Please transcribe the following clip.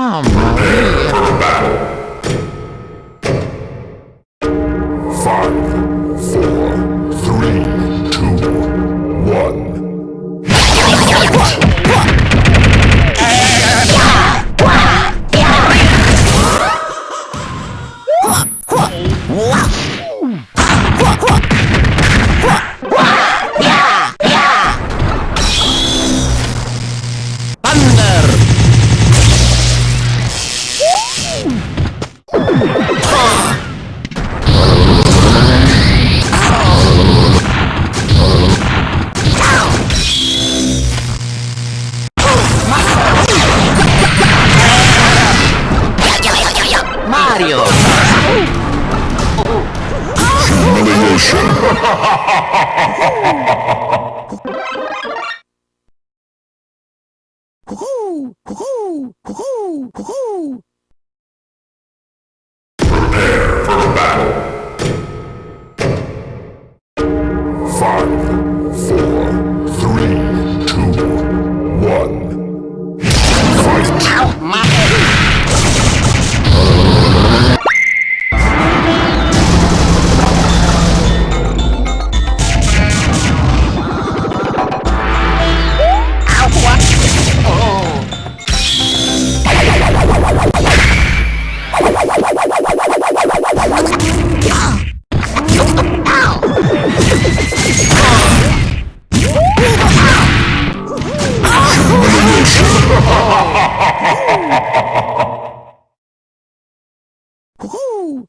Pizza! Mamma mia! Five, four, three, two, one. Thunder! Mario! Humiliation! Prepare for battle! Ow, my Woohoo!